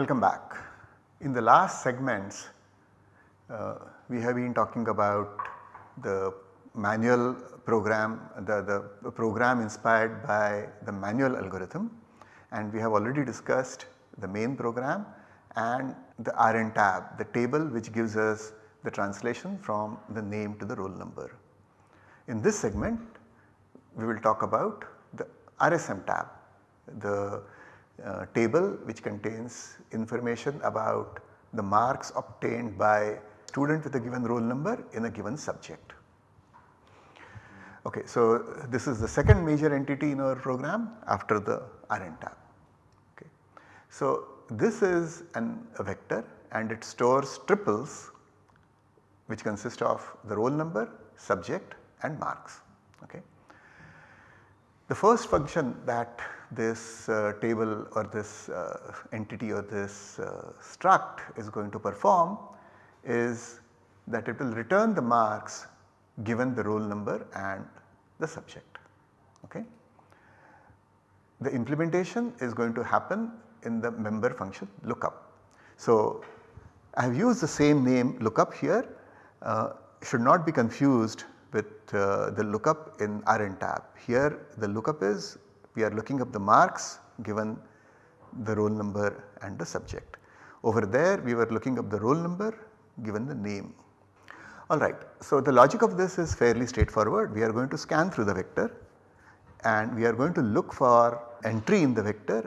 Welcome back. In the last segments uh, we have been talking about the manual program, the, the program inspired by the manual algorithm and we have already discussed the main program and the RN tab, the table which gives us the translation from the name to the roll number. In this segment we will talk about the RSM tab, the uh, table which contains information about the marks obtained by student with a given roll number in a given subject. Okay, so this is the second major entity in our program after the RN tab. Okay. So this is an, a vector and it stores triples which consist of the roll number, subject and marks. Okay. The first function that this uh, table or this uh, entity or this uh, struct is going to perform is that it will return the marks given the roll number and the subject. Okay. The implementation is going to happen in the member function lookup. So, I have used the same name lookup here uh, should not be confused with uh, the lookup in RN tab. Here the lookup is we are looking up the marks given the roll number and the subject. Over there we were looking up the roll number given the name. Alright, so the logic of this is fairly straightforward. We are going to scan through the vector and we are going to look for entry in the vector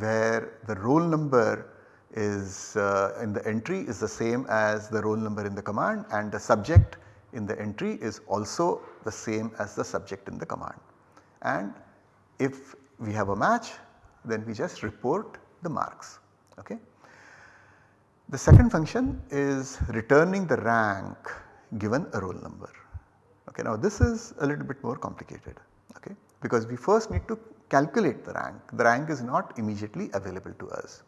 where the roll number is uh, in the entry is the same as the roll number in the command and the subject in the entry is also the same as the subject in the command. And if we have a match then we just report the marks. Okay. The second function is returning the rank given a roll number. Okay, now this is a little bit more complicated okay, because we first need to calculate the rank. The rank is not immediately available to us.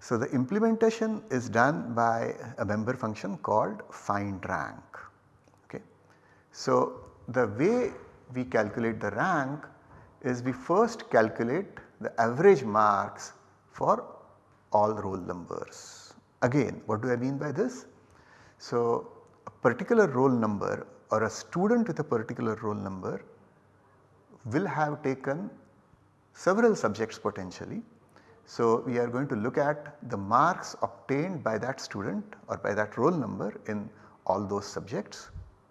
So the implementation is done by a member function called find rank. Okay. So the way we calculate the rank is we first calculate the average marks for all roll numbers. Again what do I mean by this? So a particular roll number or a student with a particular roll number will have taken several subjects potentially. So we are going to look at the marks obtained by that student or by that roll number in all those subjects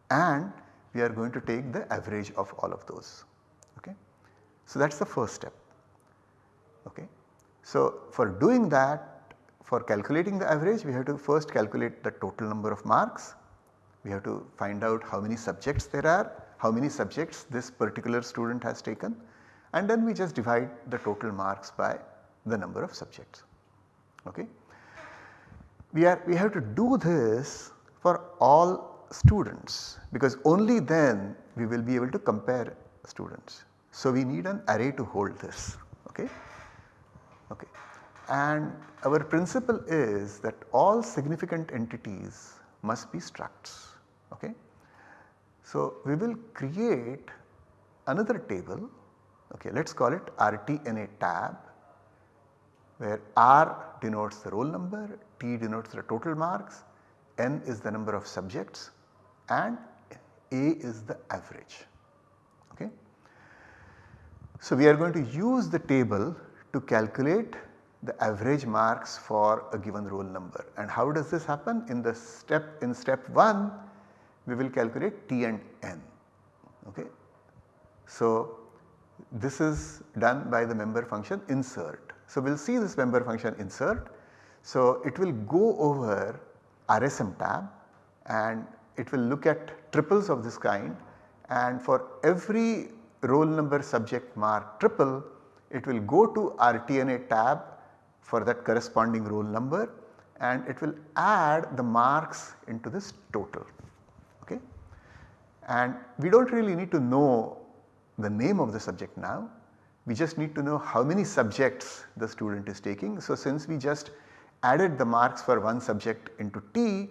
and we are going to take the average of all of those. So that is the first step. Okay. So for doing that for calculating the average we have to first calculate the total number of marks. We have to find out how many subjects there are, how many subjects this particular student has taken and then we just divide the total marks by the number of subjects. Okay. We are we have to do this for all students because only then we will be able to compare students. So we need an array to hold this. Okay. Okay. And our principle is that all significant entities must be structs. Okay. So we will create another table Okay, let us call it RTNA tab where R denotes the roll number, T denotes the total marks, N is the number of subjects and A is the average. Okay. So we are going to use the table to calculate the average marks for a given roll number and how does this happen in the step in step 1 we will calculate T and N. Okay. So this is done by the member function insert. So, we will see this member function insert. So, it will go over RSM tab and it will look at triples of this kind and for every roll number subject mark triple it will go to RTNA tab for that corresponding roll number and it will add the marks into this total. Okay. And we do not really need to know the name of the subject now. We just need to know how many subjects the student is taking. So, since we just added the marks for one subject into T,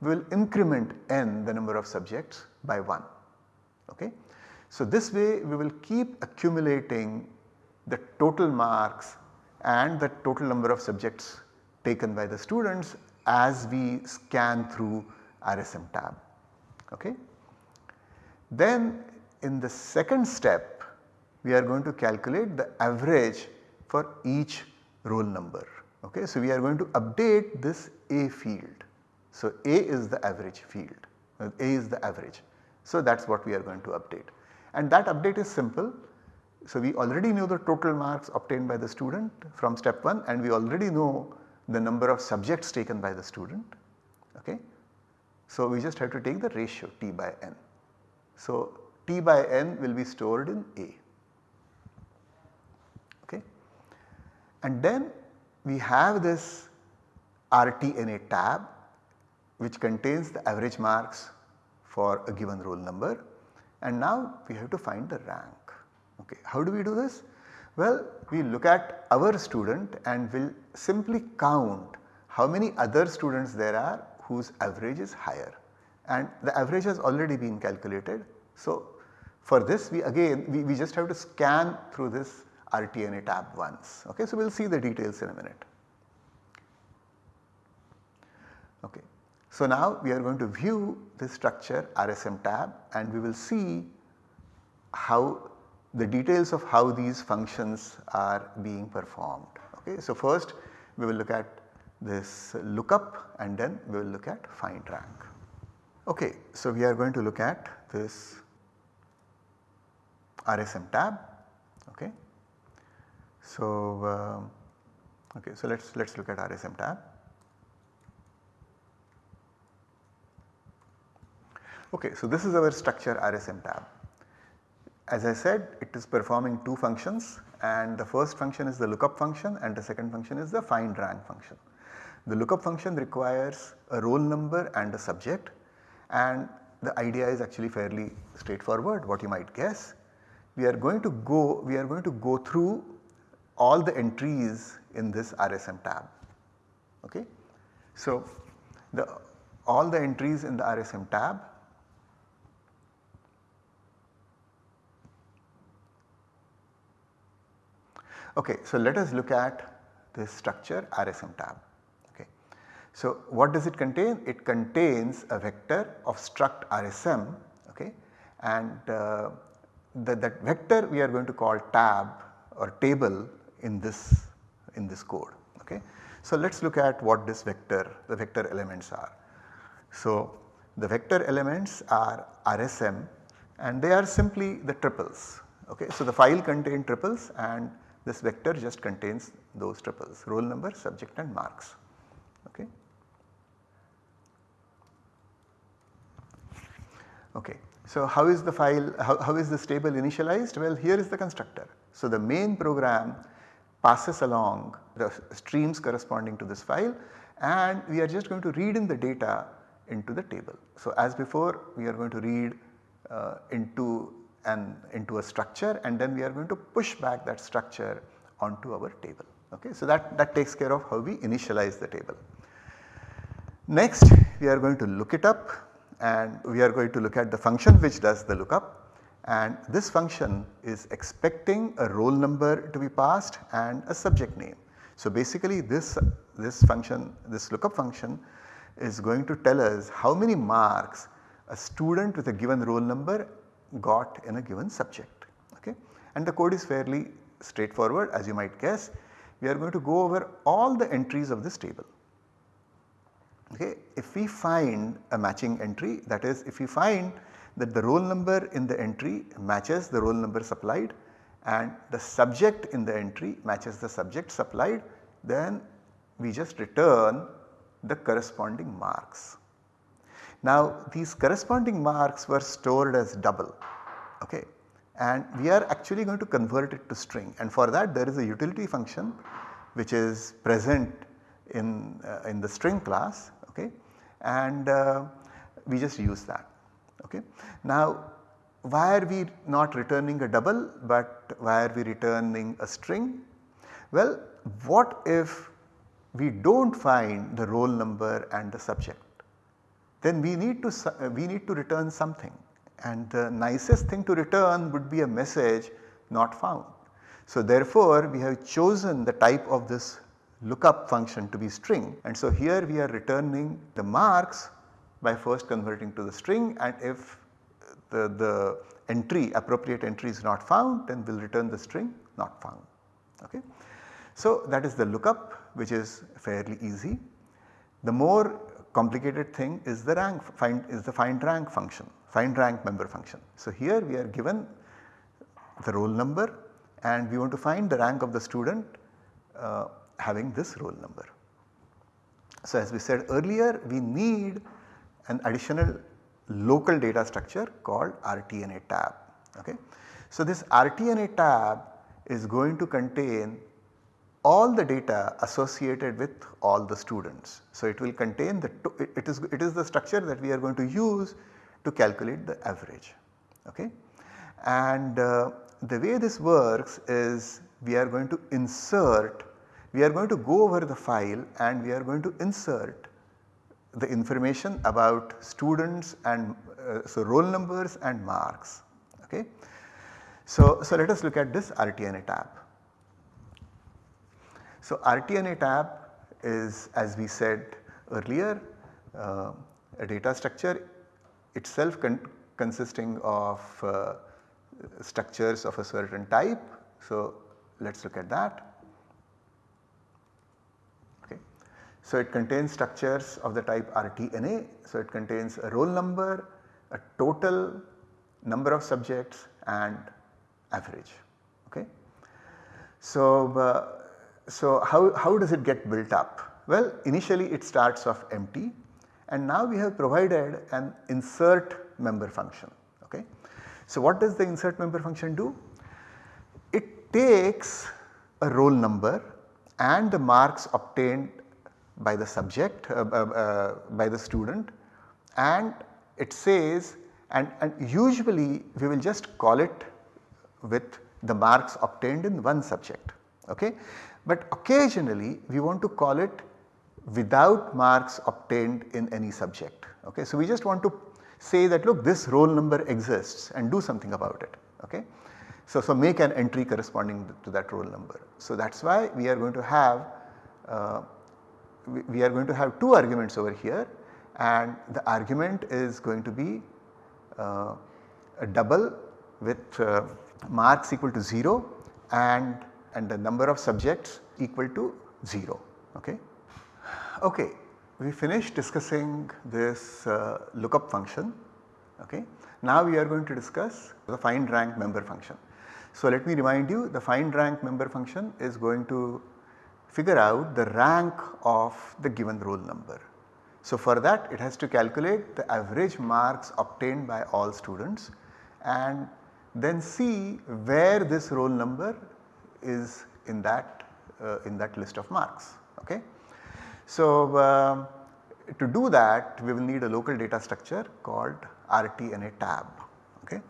we will increment n the number of subjects by 1. Okay? So, this way we will keep accumulating the total marks and the total number of subjects taken by the students as we scan through RSM tab. Okay. Then in the second step we are going to calculate the average for each roll number. Okay. So, we are going to update this A field. So, A is the average field, uh, A is the average. So, that is what we are going to update and that update is simple. So, we already know the total marks obtained by the student from step 1 and we already know the number of subjects taken by the student. Okay. So, we just have to take the ratio T by n. So, T by n will be stored in A. Okay. And then we have this RTNA tab which contains the average marks for a given roll number and now we have to find the rank. Okay. How do we do this? Well, we look at our student and we will simply count how many other students there are whose average is higher and the average has already been calculated. So, for this we again we, we just have to scan through this RTNA tab once. Okay. So, we will see the details in a minute. Okay. So, now we are going to view this structure RSM tab and we will see how the details of how these functions are being performed. Okay. So, first we will look at this lookup and then we will look at find rank. Okay. So, we are going to look at this RSM tab. Okay. So, uh, okay, so let us let us look at RSM tab. Okay, so this is our structure RSM tab. As I said it is performing two functions and the first function is the lookup function and the second function is the find rank function. The lookup function requires a roll number and a subject and the idea is actually fairly straightforward what you might guess. We are going to go we are going to go through all the entries in this RSM tab. Okay. So, the all the entries in the RSM tab Okay, so let us look at this structure RSM tab. Okay. So what does it contain? It contains a vector of struct RSM okay, and uh, the, that vector we are going to call tab or table in this in this code. Okay. So let us look at what this vector the vector elements are. So the vector elements are RSM and they are simply the triples. Okay. So the file contains triples and this vector just contains those triples roll number, subject and marks. Okay. Okay. So how is the file, how, how is this table initialized? Well here is the constructor. So the main program passes along the streams corresponding to this file and we are just going to read in the data into the table. So as before we are going to read uh, into and into a structure and then we are going to push back that structure onto our table. Okay. So, that, that takes care of how we initialize the table. Next we are going to look it up and we are going to look at the function which does the lookup and this function is expecting a roll number to be passed and a subject name. So, basically this, this function this lookup function is going to tell us how many marks a student with a given roll number got in a given subject. Okay. And the code is fairly straightforward as you might guess. We are going to go over all the entries of this table. Okay. If we find a matching entry that is if we find that the roll number in the entry matches the roll number supplied and the subject in the entry matches the subject supplied then we just return the corresponding marks. Now these corresponding marks were stored as double okay and we are actually going to convert it to string and for that there is a utility function which is present in, uh, in the string class okay and uh, we just use that okay. Now why are we not returning a double but why are we returning a string? Well what if we do not find the roll number and the subject then we need to uh, we need to return something and the nicest thing to return would be a message not found. So therefore we have chosen the type of this lookup function to be string and so here we are returning the marks by first converting to the string and if the, the entry appropriate entry is not found then we will return the string not found. Okay. So that is the lookup which is fairly easy. The more complicated thing is the rank find is the find rank function find rank member function. So here we are given the roll number and we want to find the rank of the student uh, having this roll number. So as we said earlier we need an additional local data structure called RTNA tab. Okay. So this RTNA tab is going to contain all the data associated with all the students. So it will contain the it is it is the structure that we are going to use to calculate the average. Okay. And uh, the way this works is we are going to insert we are going to go over the file and we are going to insert the information about students and uh, so roll numbers and marks. Okay. So, so let us look at this RTNA tab. So RTNA tab is as we said earlier uh, a data structure itself con consisting of uh, structures of a certain type. So let us look at that. So it contains structures of the type RTNA. So it contains a roll number, a total number of subjects and average. Okay. So, uh, so how, how does it get built up? Well initially it starts off empty and now we have provided an insert member function. Okay. So what does the insert member function do? It takes a roll number and the marks obtained by the subject uh, uh, uh, by the student and it says and, and usually we will just call it with the marks obtained in one subject okay. But occasionally we want to call it without marks obtained in any subject okay. So we just want to say that look this roll number exists and do something about it okay. So, so make an entry corresponding to that roll number. So that is why we are going to have uh, we are going to have two arguments over here and the argument is going to be uh, a double with uh, marks equal to 0 and, and the number of subjects equal to 0. Okay. okay. We finished discussing this uh, lookup function. Okay. Now we are going to discuss the find rank member function. So let me remind you the find rank member function is going to figure out the rank of the given roll number. So for that it has to calculate the average marks obtained by all students and then see where this roll number is in that uh, in that list of marks. Okay. So uh, to do that we will need a local data structure called RTNA tab. Okay.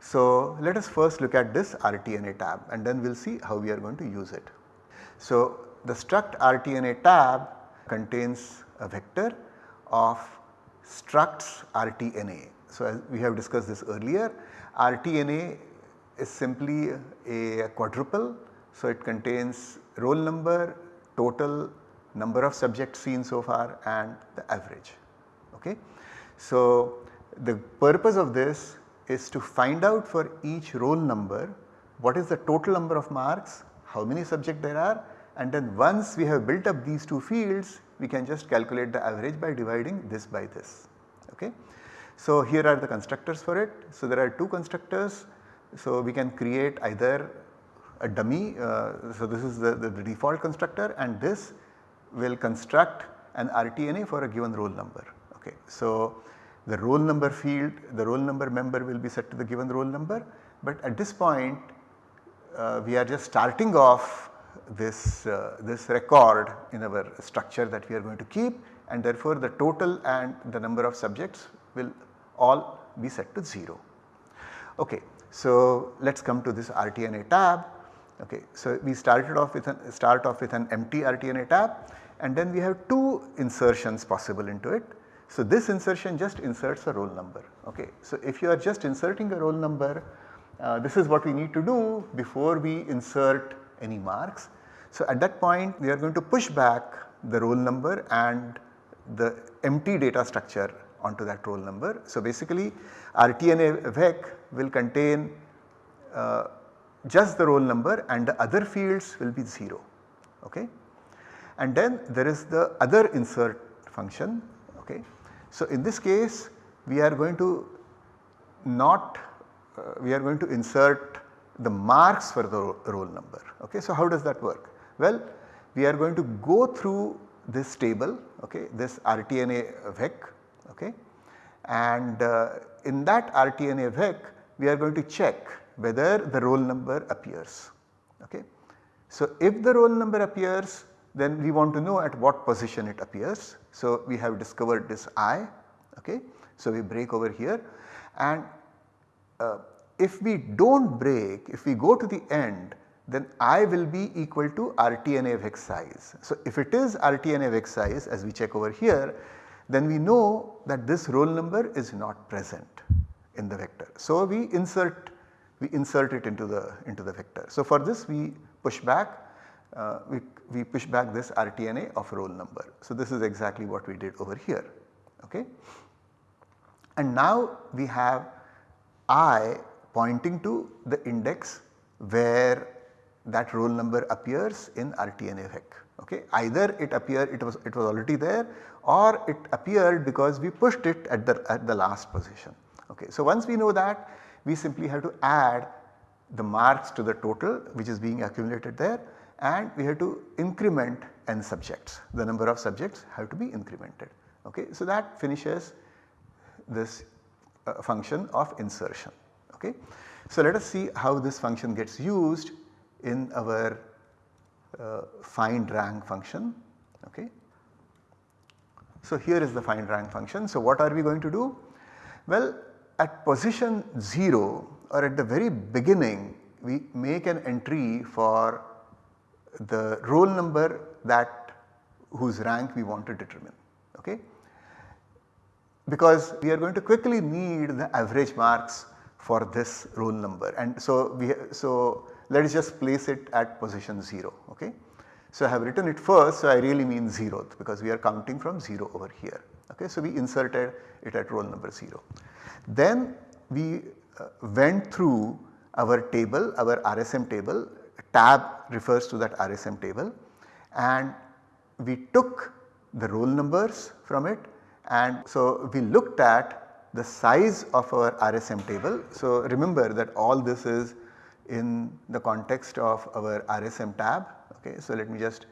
So let us first look at this RTNA tab and then we will see how we are going to use it. So the struct RTNA tab contains a vector of structs RTNA. So as we have discussed this earlier RTNA is simply a quadruple. So it contains roll number, total number of subjects seen so far and the average. Okay. So the purpose of this is to find out for each roll number what is the total number of marks, how many subjects there are and then once we have built up these two fields we can just calculate the average by dividing this by this. Okay. So here are the constructors for it. So there are two constructors. So we can create either a dummy, uh, so this is the, the, the default constructor and this will construct an RTNA for a given roll number. Okay. So the roll number field, the roll number member will be set to the given roll number but at this point uh, we are just starting off this, uh, this record in our structure that we are going to keep and therefore the total and the number of subjects will all be set to 0. Okay, so let us come to this RTNA tab. Okay, so we started off with an start off with an empty RTNA tab and then we have two insertions possible into it. So this insertion just inserts a roll number. Okay, so if you are just inserting a roll number uh, this is what we need to do before we insert any marks. So at that point we are going to push back the roll number and the empty data structure onto that roll number. So basically RTNA vec will contain uh, just the roll number and the other fields will be 0 okay. And then there is the other insert function okay. So in this case we are going to not uh, we are going to insert the marks for the roll number okay. So how does that work? Well we are going to go through this table okay this RTNA vec okay and uh, in that RTNA vec we are going to check whether the roll number appears. Okay. So, if the roll number appears then we want to know at what position it appears. So, we have discovered this i. Okay. So, we break over here and uh, if we do not break if we go to the end then i will be equal to RTNA vec size. So, if it is RTNA vec size as we check over here then we know that this roll number is not present in the vector. So, we insert we insert it into the into the vector. So, for this we push back uh, we, we push back this RTNA of roll number. So, this is exactly what we did over here. Okay. And now we have I pointing to the index where that roll number appears in RTNA vec. Okay. Either it appeared it was it was already there or it appeared because we pushed it at the at the last position. Okay. So, once we know that we simply have to add the marks to the total which is being accumulated there and we have to increment n subjects. The number of subjects have to be incremented. Okay. So, that finishes this uh, function of insertion. Okay. So, let us see how this function gets used in our uh, find rank function. Okay. So, here is the find rank function. So, what are we going to do? Well, at position 0 or at the very beginning we make an entry for the roll number that whose rank we want to determine. Okay. Because we are going to quickly need the average marks for this roll number and so we so let us just place it at position 0 okay. So I have written it first so I really mean 0th because we are counting from 0 over here okay. So we inserted it at roll number 0. Then we uh, went through our table our RSM table tab refers to that RSM table and we took the roll numbers from it and so we looked at the size of our RSM table. So remember that all this is in the context of our RSM tab. Okay. So, let me just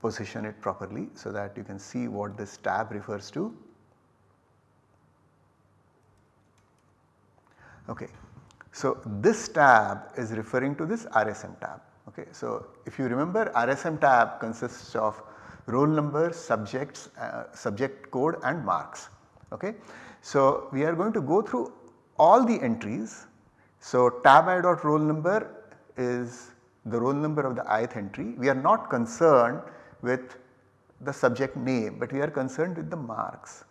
position it properly so that you can see what this tab refers to. Okay. So, this tab is referring to this RSM tab. Okay. So, if you remember RSM tab consists of roll number, subjects, uh, subject code and marks. Okay. So, we are going to go through all the entries so tab i dot roll number is the roll number of the ith entry. We are not concerned with the subject name but we are concerned with the marks.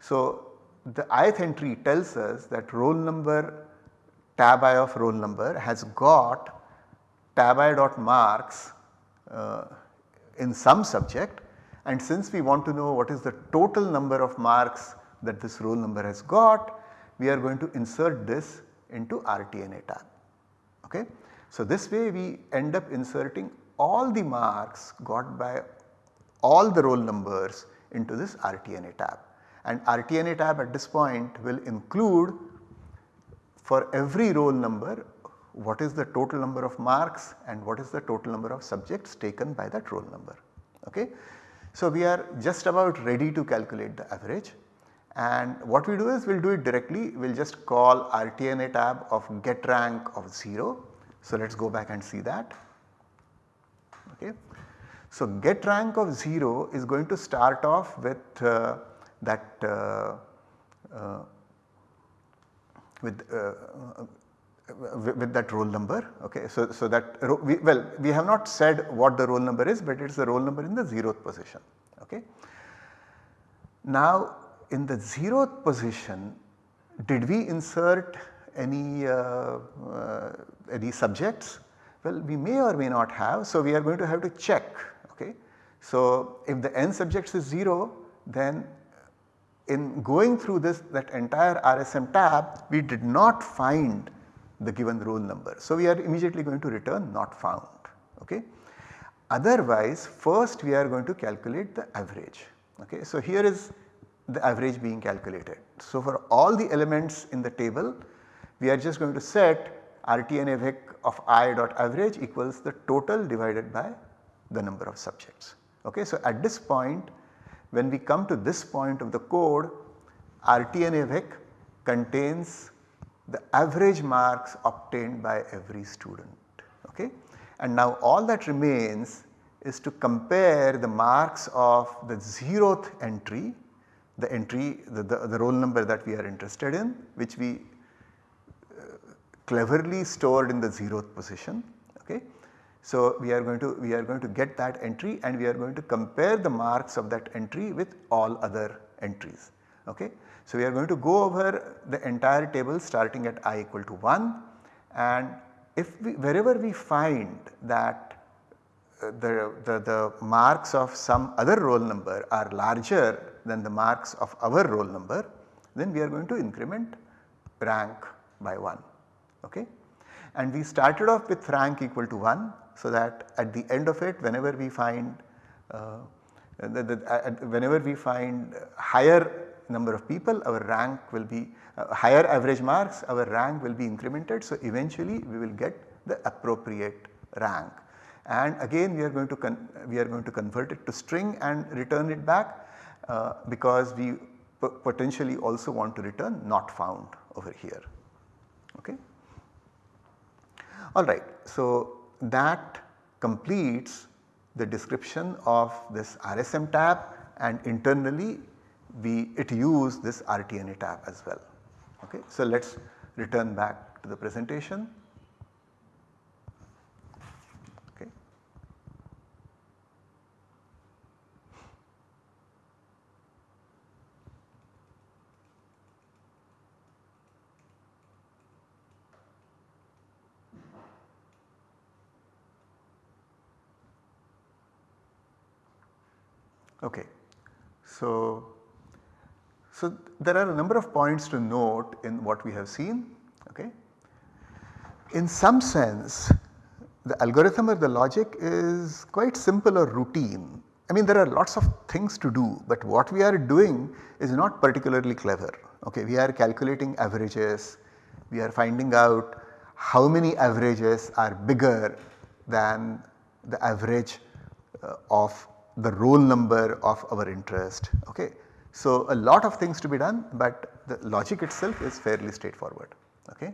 So the ith entry tells us that roll number tab i of roll number has got tab i dot marks uh, in some subject and since we want to know what is the total number of marks that this roll number has got we are going to insert this into RTNA tab. Okay. So, this way we end up inserting all the marks got by all the roll numbers into this RTNA tab and RTNA tab at this point will include for every roll number what is the total number of marks and what is the total number of subjects taken by that roll number. Okay. So, we are just about ready to calculate the average and what we do is we will do it directly we will just call RTNA tab of get rank of 0. So let us go back and see that. Okay. So get rank of 0 is going to start off with uh, that uh, uh, with, uh, with, with that roll number okay. So, so that we, well we have not said what the roll number is but it is the roll number in the 0th position okay. Now in the zeroth position did we insert any, uh, uh, any subjects? Well, we may or may not have, so we are going to have to check. Okay. So, if the n subjects is 0 then in going through this that entire RSM tab we did not find the given roll number. So, we are immediately going to return not found. Okay. Otherwise first we are going to calculate the average. Okay. So, here is the average being calculated. So, for all the elements in the table we are just going to set RTNA of i dot average equals the total divided by the number of subjects. Okay. So, at this point when we come to this point of the code RTNA contains the average marks obtained by every student. Okay. And now all that remains is to compare the marks of the zeroth entry, the entry the, the, the roll number that we are interested in which we cleverly stored in the zeroth position. Okay. So, we are going to we are going to get that entry and we are going to compare the marks of that entry with all other entries. Okay. So, we are going to go over the entire table starting at i equal to 1 and if we wherever we find that uh, the, the, the marks of some other roll number are larger than the marks of our roll number then we are going to increment rank by 1. Okay. And we started off with rank equal to 1 so that at the end of it whenever we find uh, the, the, uh, whenever we find higher number of people our rank will be uh, higher average marks our rank will be incremented. So, eventually we will get the appropriate rank and again we are going to we are going to convert it to string and return it back uh, because we potentially also want to return not found over here. Okay. Alright, so that completes the description of this RSM tab and internally we it use this RTNA tab as well. Okay. So, let us return back to the presentation. Okay. So, so, there are a number of points to note in what we have seen. Okay. In some sense the algorithm or the logic is quite simple or routine. I mean there are lots of things to do but what we are doing is not particularly clever. Okay. We are calculating averages, we are finding out how many averages are bigger than the average uh, of the roll number of our interest. Okay. So, a lot of things to be done but the logic itself is fairly straightforward. Okay.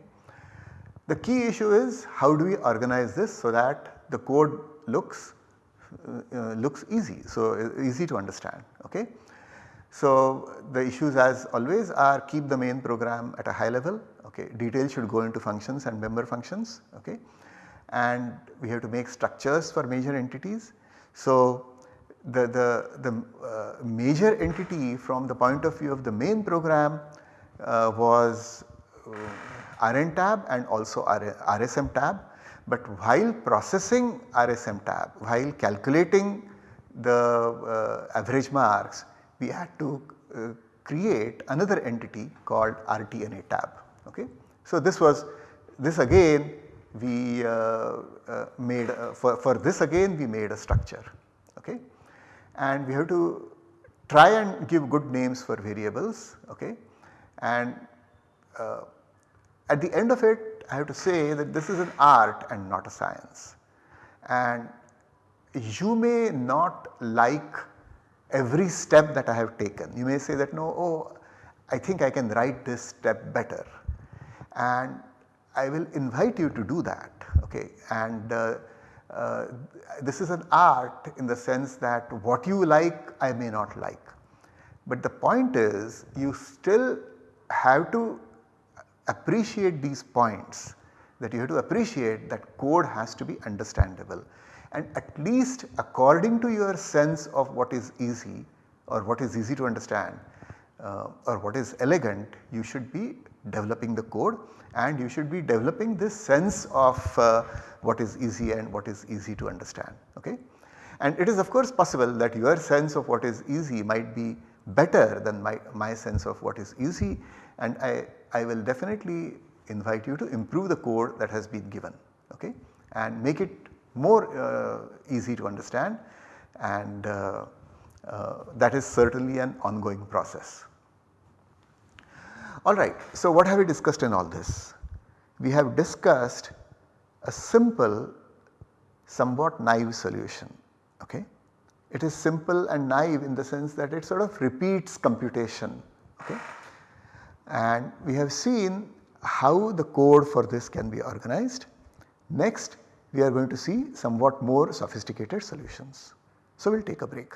The key issue is how do we organize this so that the code looks uh, looks easy, so easy to understand. Okay. So, the issues as always are keep the main program at a high level, okay. details should go into functions and member functions okay. and we have to make structures for major entities. So, the, the, the uh, major entity from the point of view of the main program uh, was uh, RN tab and also RSM tab. But while processing RSM tab, while calculating the uh, average marks, we had to uh, create another entity called RTNA tab. Okay. So, this was this again we uh, made for, for this again we made a structure. Okay and we have to try and give good names for variables okay? And uh, at the end of it I have to say that this is an art and not a science. And you may not like every step that I have taken. You may say that no oh I think I can write this step better. And I will invite you to do that okay? And uh, uh, this is an art in the sense that what you like I may not like. But the point is you still have to appreciate these points that you have to appreciate that code has to be understandable and at least according to your sense of what is easy or what is easy to understand uh, or what is elegant you should be developing the code and you should be developing this sense of uh, what is easy and what is easy to understand. Okay? And it is of course possible that your sense of what is easy might be better than my, my sense of what is easy and I, I will definitely invite you to improve the code that has been given okay, and make it more uh, easy to understand and uh, Uh, that is certainly an ongoing process. Alright, so what have we discussed in all this? We have discussed a simple somewhat naive solution okay. It is simple and naive in the sense that it sort of repeats computation okay. And we have seen how the code for this can be organized. Next we are going to see somewhat more sophisticated solutions. So we will take a break.